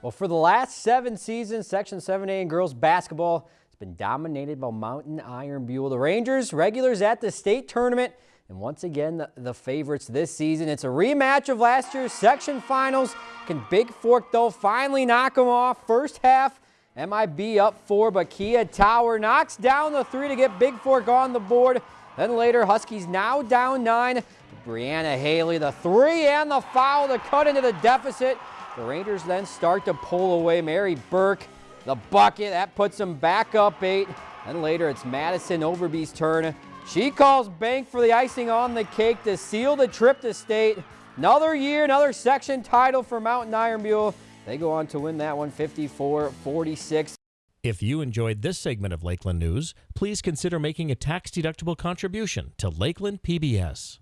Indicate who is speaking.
Speaker 1: Well, for the last seven seasons, Section 7A in girls basketball has been dominated by Mountain Iron Buhl. The Rangers, regulars at the state tournament, and once again, the, the, favorites this season. It's a rematch of last year's section finals. Can Bigfork, though, finally knock them off? First half, MIB up four, but Kia Tower knocks down the three to get Bigfork on the board. Then later, Huskies now down nine. Brianna Haley, the three and the foul to cut into the deficit. The Rangers then start to pull away. Mary Burke, the bucket, that puts them back up eight. And later it's Madison Overby's turn. She calls bank for the icing on the cake to seal the trip to state. Another year, another section title for Mountain Iron Buhl. They go on to win that one 54-46.
Speaker 2: If you enjoyed this segment of Lakeland News, please consider making a tax-deductible contribution to Lakeland PBS.